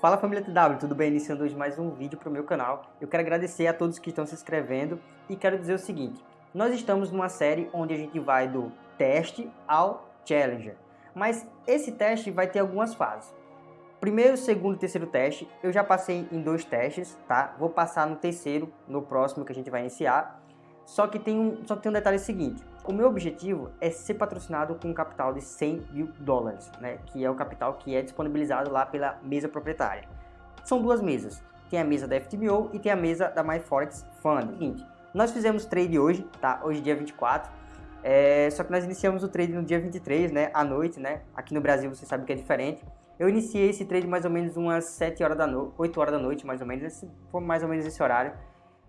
Fala família TW, tudo bem? Iniciando hoje mais um vídeo para o meu canal. Eu quero agradecer a todos que estão se inscrevendo e quero dizer o seguinte. Nós estamos numa série onde a gente vai do teste ao Challenger. Mas esse teste vai ter algumas fases. Primeiro, segundo e terceiro teste, eu já passei em dois testes, tá? Vou passar no terceiro, no próximo que a gente vai iniciar. Só que tem um, só que tem um detalhe seguinte. O meu objetivo é ser patrocinado com um capital de 100 mil dólares, né? Que é o capital que é disponibilizado lá pela mesa proprietária. São duas mesas. Tem a mesa da FTMO e tem a mesa da MyForex Fund. Seguinte, nós fizemos trade hoje, tá? Hoje dia 24. É, só que nós iniciamos o trade no dia 23, né? À noite, né? Aqui no Brasil você sabe que é diferente. Eu iniciei esse trade mais ou menos umas 7 horas da noite, 8 horas da noite, mais ou menos. Esse, foi mais ou menos esse horário.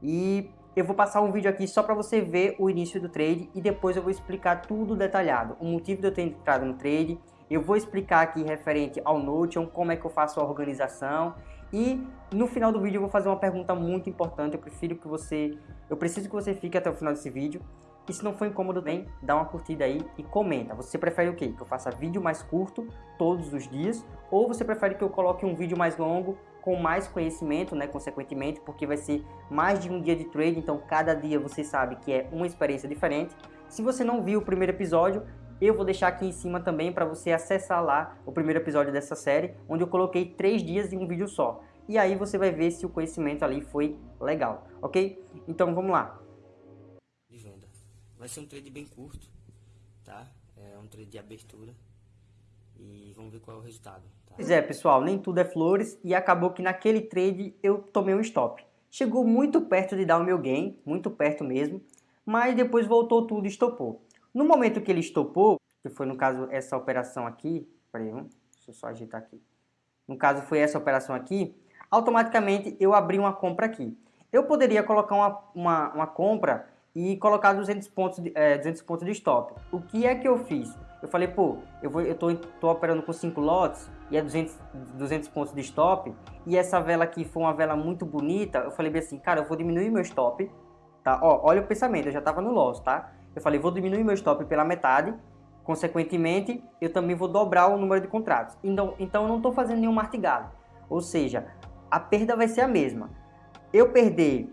E eu vou passar um vídeo aqui só para você ver o início do trade e depois eu vou explicar tudo detalhado. O motivo de eu ter entrado no trade, eu vou explicar aqui referente ao Notion, como é que eu faço a organização e no final do vídeo eu vou fazer uma pergunta muito importante, eu prefiro que você, eu preciso que você fique até o final desse vídeo. E se não for incômodo bem, dá uma curtida aí e comenta. Você prefere o quê? Que eu faça vídeo mais curto todos os dias? Ou você prefere que eu coloque um vídeo mais longo com mais conhecimento, né, consequentemente, porque vai ser mais de um dia de trade, então cada dia você sabe que é uma experiência diferente. Se você não viu o primeiro episódio, eu vou deixar aqui em cima também para você acessar lá o primeiro episódio dessa série, onde eu coloquei três dias em um vídeo só. E aí você vai ver se o conhecimento ali foi legal, ok? Então vamos lá. De venda. Vai ser um trade bem curto, tá? É um trade de abertura e vamos ver qual é o resultado. Tá? Pois é, pessoal, nem tudo é flores e acabou que naquele trade eu tomei um stop. Chegou muito perto de dar o meu gain, muito perto mesmo, mas depois voltou tudo e estopou. No momento que ele estopou, que foi no caso essa operação aqui, peraí, deixa eu só agitar aqui. No caso foi essa operação aqui, automaticamente eu abri uma compra aqui. Eu poderia colocar uma, uma, uma compra e colocar 200 pontos, de, é, 200 pontos de stop. O que é que eu fiz? Eu falei, pô, eu, vou, eu tô, tô operando com 5 lotes e é 200, 200 pontos de stop e essa vela aqui foi uma vela muito bonita. Eu falei assim, cara, eu vou diminuir meu stop, tá? Ó, olha o pensamento, eu já tava no loss, tá? Eu falei, vou diminuir meu stop pela metade, consequentemente, eu também vou dobrar o número de contratos. Então, então eu não estou fazendo nenhum martigado. Ou seja, a perda vai ser a mesma. Eu perder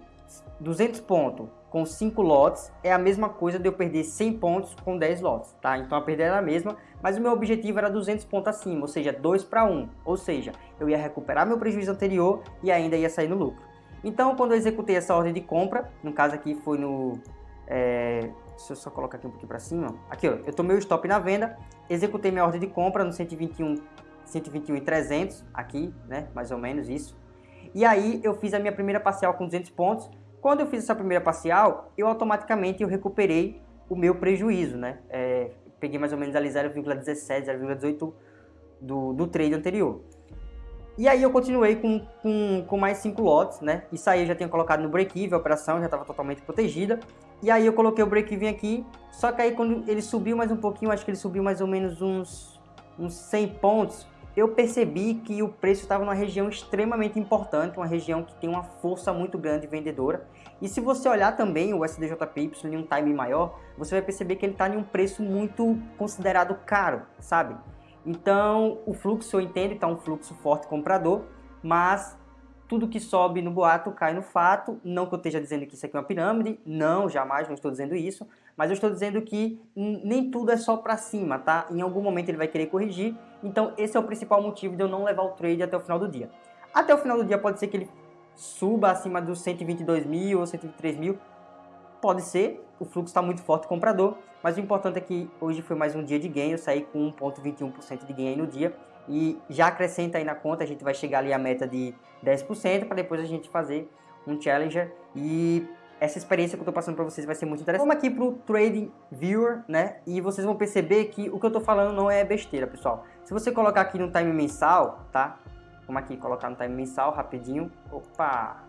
200 pontos com 5 lotes é a mesma coisa de eu perder 100 pontos com 10 lotes, tá? Então a perda era a mesma, mas o meu objetivo era 200 pontos acima, ou seja, 2 para 1. Ou seja, eu ia recuperar meu prejuízo anterior e ainda ia sair no lucro. Então quando eu executei essa ordem de compra, no caso aqui foi no... É, deixa eu só colocar aqui um pouquinho para cima. Aqui ó, eu tomei o stop na venda, executei minha ordem de compra no 121, 121 e 300, aqui, né? Mais ou menos isso. E aí eu fiz a minha primeira parcial com 200 pontos, quando eu fiz essa primeira parcial, eu automaticamente eu recuperei o meu prejuízo, né? É, peguei mais ou menos ali 0,17, 0,18 do, do trade anterior. E aí eu continuei com, com, com mais 5 lotes, né? Isso aí eu já tinha colocado no break-even, a operação já estava totalmente protegida. E aí eu coloquei o break-even aqui, só que aí quando ele subiu mais um pouquinho, acho que ele subiu mais ou menos uns, uns 100 pontos, eu percebi que o preço estava numa região extremamente importante, uma região que tem uma força muito grande vendedora. E se você olhar também o SDJPY em um time maior, você vai perceber que ele está em um preço muito considerado caro, sabe? Então, o fluxo, eu entendo, está um fluxo forte comprador, mas tudo que sobe no boato cai no fato. Não que eu esteja dizendo que isso aqui é uma pirâmide, não, jamais, não estou dizendo isso. Mas eu estou dizendo que nem tudo é só para cima, tá? Em algum momento ele vai querer corrigir. Então esse é o principal motivo de eu não levar o trade até o final do dia. Até o final do dia pode ser que ele suba acima dos 122 mil ou 123 mil. Pode ser, o fluxo está muito forte comprador, mas o importante é que hoje foi mais um dia de ganho, eu saí com 1,21% de ganho no dia e já acrescenta aí na conta, a gente vai chegar ali a meta de 10% para depois a gente fazer um Challenger e essa experiência que eu estou passando para vocês vai ser muito interessante. Vamos aqui para o Trading Viewer, né? E vocês vão perceber que o que eu estou falando não é besteira, pessoal. Se você colocar aqui no time mensal, tá? Vamos aqui colocar no time mensal rapidinho. Opa!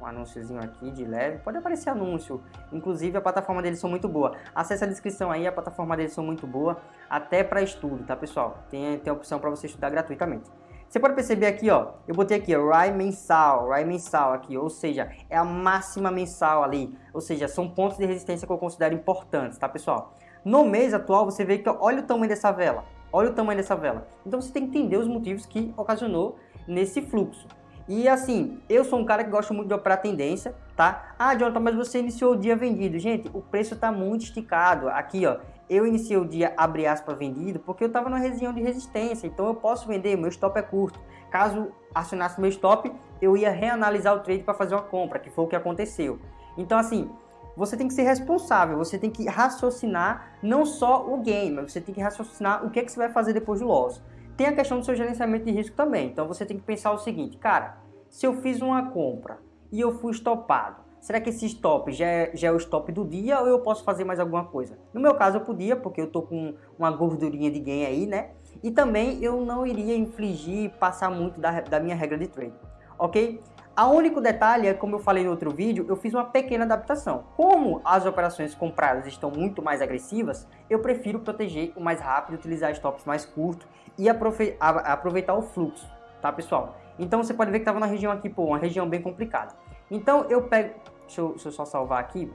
Um anúnciozinho aqui de leve, pode aparecer anúncio, inclusive a plataforma deles são muito boa, acesse a descrição aí, a plataforma deles são muito boa, até para estudo, tá pessoal, tem, tem a opção para você estudar gratuitamente. Você pode perceber aqui, ó, eu botei aqui, ó, RAI mensal, RAI mensal aqui, ou seja, é a máxima mensal ali, ou seja, são pontos de resistência que eu considero importantes, tá pessoal? No mês atual, você vê que, olha o tamanho dessa vela, olha o tamanho dessa vela. Então você tem que entender os motivos que ocasionou nesse fluxo. E assim, eu sou um cara que gosta muito de operar tendência, tá? Ah, Jonathan, mas você iniciou o dia vendido. Gente, o preço está muito esticado. Aqui, ó, eu iniciei o dia, abre aspas, vendido, porque eu estava na região de resistência. Então eu posso vender, meu stop é curto. Caso acionasse meu stop, eu ia reanalisar o trade para fazer uma compra, que foi o que aconteceu. Então assim, você tem que ser responsável, você tem que raciocinar não só o game, mas você tem que raciocinar o que, é que você vai fazer depois do loss. Tem a questão do seu gerenciamento de risco também. Então você tem que pensar o seguinte, cara, se eu fiz uma compra e eu fui estopado, será que esse stop já é, já é o stop do dia ou eu posso fazer mais alguma coisa? No meu caso eu podia, porque eu tô com uma gordurinha de gain aí, né? E também eu não iria infligir, passar muito da, da minha regra de trade, ok? A único detalhe é, como eu falei no outro vídeo, eu fiz uma pequena adaptação. Como as operações compradas estão muito mais agressivas, eu prefiro proteger o mais rápido, utilizar stops mais curtos e aproveitar o fluxo, tá pessoal? Então você pode ver que estava na região aqui, pô, uma região bem complicada. Então eu pego, deixa eu, deixa eu só salvar aqui.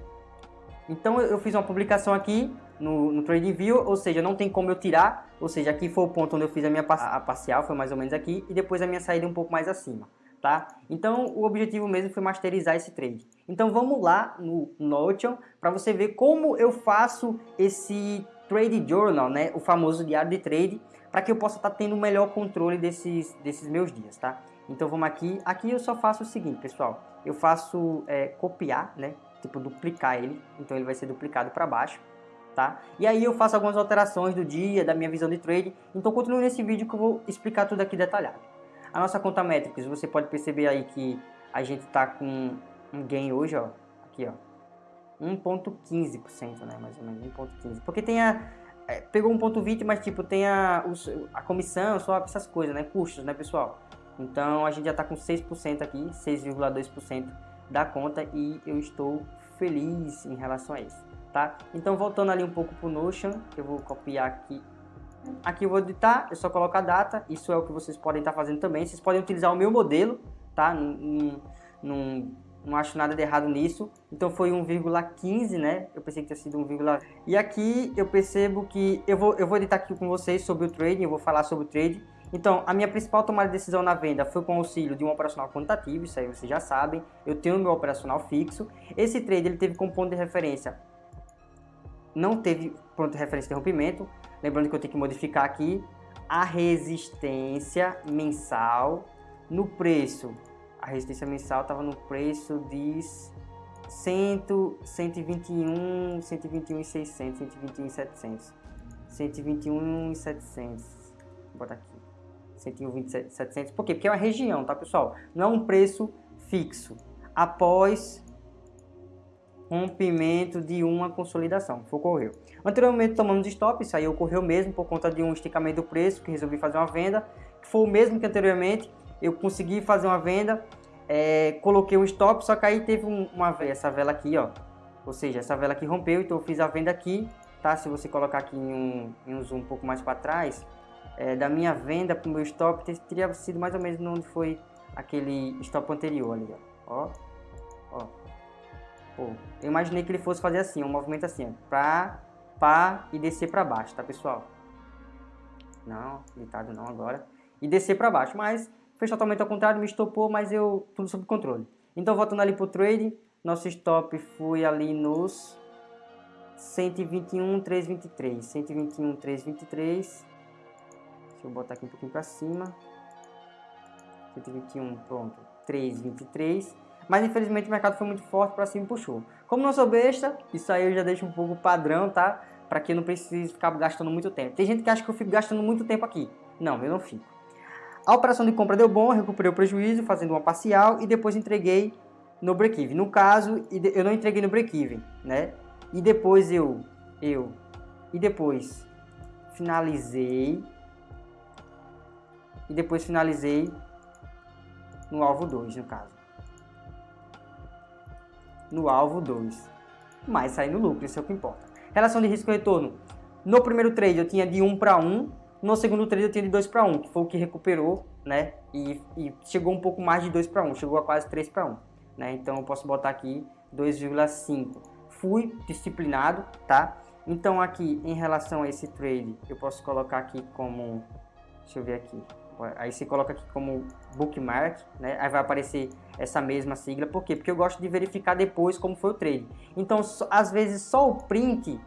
Então eu fiz uma publicação aqui no, no TradingView, ou seja, não tem como eu tirar, ou seja, aqui foi o ponto onde eu fiz a minha a parcial, foi mais ou menos aqui, e depois a minha saída um pouco mais acima tá? Então, o objetivo mesmo foi masterizar esse trade. Então, vamos lá no Notion para você ver como eu faço esse Trade Journal, né? O famoso diário de trade, para que eu possa estar tá tendo o melhor controle desses, desses meus dias, tá? Então, vamos aqui. Aqui eu só faço o seguinte, pessoal. Eu faço é, copiar, né? Tipo, duplicar ele. Então, ele vai ser duplicado para baixo. Tá? E aí eu faço algumas alterações do dia, da minha visão de trade. Então continue nesse vídeo que eu vou explicar tudo aqui detalhado. A nossa conta métricas, você pode perceber aí que a gente está com um gain hoje, ó, aqui, ó, 1.15%, né, mais ou menos, 1.15%. Porque tem a, é, pegou 1.20, mas tipo, tem a, a comissão, só essas coisas, né, custos, né, pessoal? Então, a gente já está com 6% aqui, 6,2% da conta e eu estou feliz em relação a isso, tá? Então, voltando ali um pouco pro Notion, eu vou copiar aqui Aqui eu vou editar, é só colocar a data, isso é o que vocês podem estar fazendo também. Vocês podem utilizar o meu modelo, tá? Não, não, não acho nada de errado nisso. Então foi 1,15, né? Eu pensei que tinha sido 1, e aqui eu percebo que eu vou, eu vou editar aqui com vocês sobre o trading, eu vou falar sobre o trade. Então, a minha principal tomada de decisão na venda foi com o auxílio de um operacional quantitativo, isso aí vocês já sabem. Eu tenho meu operacional fixo. Esse trade ele teve como ponto de referência, não teve ponto de referência de rompimento, Lembrando que eu tenho que modificar aqui a resistência mensal no preço. A resistência mensal estava no preço de 100, 121, 121 e 600, 121 e 700. 121 e 700. Vou botar aqui. 121 e 700. Por quê? Porque é uma região, tá, pessoal? Não é um preço fixo. Após rompimento de uma consolidação, ocorreu. Anteriormente tomamos stop, isso aí ocorreu mesmo por conta de um esticamento do preço, que resolvi fazer uma venda, que foi o mesmo que anteriormente, eu consegui fazer uma venda, é, coloquei um stop, só que aí teve um, uma essa vela aqui, ó, ou seja, essa vela aqui rompeu, então eu fiz a venda aqui, tá? Se você colocar aqui em um, em um zoom um pouco mais para trás, é, da minha venda para o meu stop, teria sido mais ou menos onde foi aquele stop anterior ali, ó, ó, ó. Pô, eu imaginei que ele fosse fazer assim, um movimento assim, pra, pá e descer para baixo, tá pessoal? Não, deitado não agora. E descer para baixo, mas fez totalmente ao contrário, me estopou, mas eu tudo sob controle. Então voltando ali pro trade, nosso stop foi ali nos 121,323, 121,323. Deixa eu botar aqui um pouquinho para cima. 121, pronto, 323. Mas infelizmente o mercado foi muito forte para cima e puxou. Como não sou besta, isso aí eu já deixo um pouco padrão, tá? Para que eu não precise ficar gastando muito tempo. Tem gente que acha que eu fico gastando muito tempo aqui. Não, eu não fico. A operação de compra deu bom, recuperei o prejuízo fazendo uma parcial e depois entreguei no break-even. No caso, eu não entreguei no break-even, né? E depois eu, eu, e depois finalizei, e depois finalizei no alvo 2, no caso no alvo 2. Mas sair no lucro, isso é o que importa. Relação de risco-retorno. No primeiro trade eu tinha de 1 para 1, no segundo trade eu tinha de 2 para 1, que foi o que recuperou, né? E, e chegou um pouco mais de 2 para 1, chegou a quase 3 para 1. Né? Então eu posso botar aqui 2,5. Fui disciplinado, tá? Então aqui em relação a esse trade, eu posso colocar aqui como, deixa eu ver aqui, Aí você coloca aqui como bookmark, né? Aí vai aparecer essa mesma sigla. Por quê? Porque eu gosto de verificar depois como foi o trade. Então, às vezes, só o print...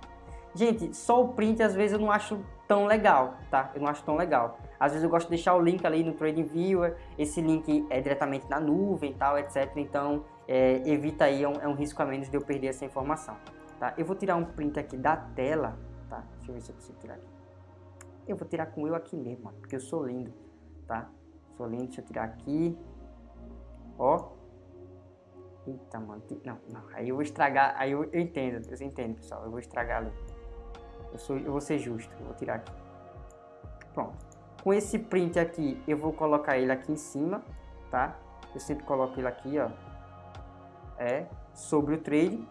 Gente, só o print, às vezes, eu não acho tão legal, tá? Eu não acho tão legal. Às vezes eu gosto de deixar o link ali no TradingViewer. Esse link é diretamente na nuvem e tal, etc. Então, é, evita aí, é um, é um risco a menos de eu perder essa informação, tá? Eu vou tirar um print aqui da tela, tá? Deixa eu ver se eu consigo tirar aqui. Eu vou tirar com eu aqui mesmo, porque eu sou lindo, tá? Sou lindo, deixa eu tirar aqui. Ó. Eita, mano. Não, não. Aí eu vou estragar. Aí eu, eu entendo, vocês entendem, pessoal. Eu vou estragar ali. Eu, sou, eu vou ser justo. Eu vou tirar aqui. Pronto. Com esse print aqui, eu vou colocar ele aqui em cima, tá? Eu sempre coloco ele aqui, ó. É, sobre o trade.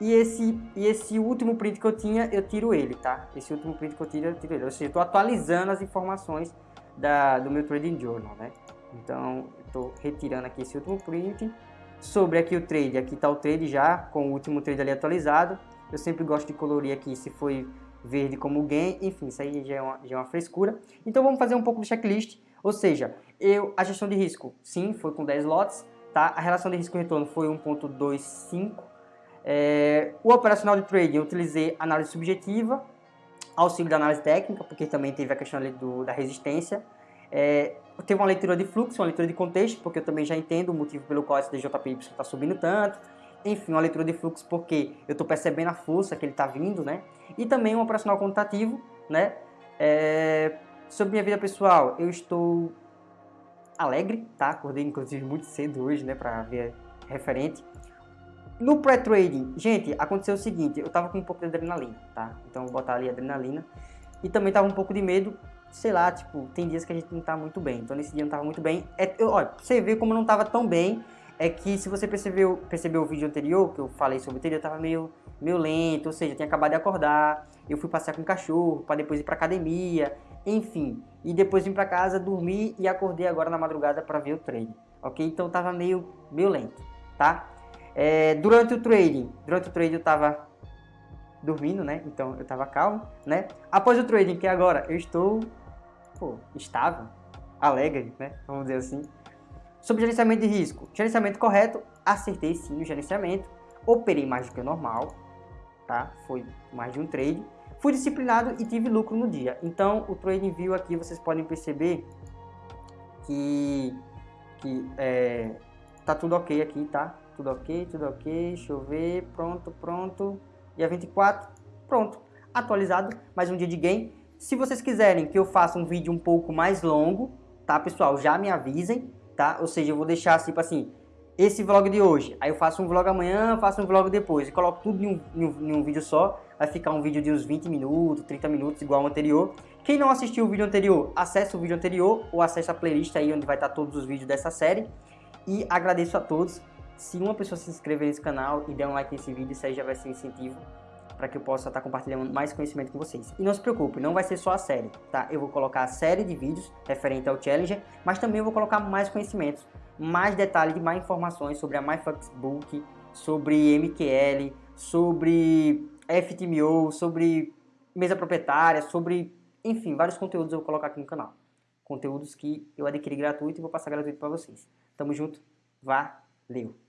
E esse, e esse último print que eu tinha, eu tiro ele, tá? Esse último print que eu tiro, eu tiro ele. Ou seja, eu estou atualizando as informações da, do meu Trading Journal, né? Então, estou retirando aqui esse último print. Sobre aqui o trade, aqui está o trade já, com o último trade ali atualizado. Eu sempre gosto de colorir aqui se foi verde como gain, enfim, isso aí já é, uma, já é uma frescura. Então vamos fazer um pouco do checklist, ou seja, eu, a gestão de risco, sim, foi com 10 lotes, tá? A relação de risco-retorno foi 1.25, é, o operacional de trading eu utilizei análise subjetiva, auxílio da análise técnica, porque também teve a questão do, da resistência. É, teve uma leitura de fluxo, uma leitura de contexto, porque eu também já entendo o motivo pelo qual esse DJPY está subindo tanto. Enfim, uma leitura de fluxo porque eu estou percebendo a força que ele está vindo, né? E também um operacional quantitativo, né? É, sobre minha vida pessoal, eu estou alegre, tá? Acordei inclusive muito cedo hoje, né? Para ver referente. No pré-trading, gente, aconteceu o seguinte, eu tava com um pouco de adrenalina, tá? Então vou botar ali adrenalina. E também tava um pouco de medo, sei lá, tipo, tem dias que a gente não tá muito bem. Então nesse dia não tava muito bem. É, eu, olha, você ver como eu não tava tão bem, é que se você percebeu, percebeu o vídeo anterior, que eu falei sobre o trade, eu tava meio, meio lento, ou seja, eu tinha acabado de acordar, eu fui passear com o cachorro, para depois ir pra academia, enfim. E depois vim pra casa, dormi e acordei agora na madrugada para ver o trade, ok? Então tava meio, meio lento, tá? É, durante o trading, durante o trading eu estava dormindo, né? Então eu estava calmo, né? Após o trading, que agora eu estou, pô, estável, alegre, né? Vamos dizer assim. Sobre gerenciamento de risco, gerenciamento correto, acertei sim no gerenciamento, operei mais do que o normal, tá? Foi mais de um trade. Fui disciplinado e tive lucro no dia. Então o trading view aqui vocês podem perceber que, que é, tá tudo ok aqui, tá? Tudo ok, tudo ok, deixa eu ver, pronto, pronto, dia 24, pronto, atualizado, mais um dia de game. Se vocês quiserem que eu faça um vídeo um pouco mais longo, tá pessoal, já me avisem, tá? Ou seja, eu vou deixar tipo assim, esse vlog de hoje, aí eu faço um vlog amanhã, faço um vlog depois, e coloco tudo em um, em um, em um vídeo só, vai ficar um vídeo de uns 20 minutos, 30 minutos, igual ao anterior. Quem não assistiu o vídeo anterior, acesse o vídeo anterior, ou acesse a playlist aí onde vai estar todos os vídeos dessa série. E agradeço a todos se uma pessoa se inscrever nesse canal e der um like nesse vídeo, isso aí já vai ser incentivo para que eu possa estar compartilhando mais conhecimento com vocês. E não se preocupe, não vai ser só a série, tá? Eu vou colocar a série de vídeos referente ao Challenger, mas também vou colocar mais conhecimentos, mais detalhes, mais informações sobre a MyFoxBook, sobre MQL, sobre FTMO, sobre mesa proprietária, sobre, enfim, vários conteúdos eu vou colocar aqui no canal. Conteúdos que eu adquiri gratuito e vou passar gratuito para vocês. Tamo junto, valeu!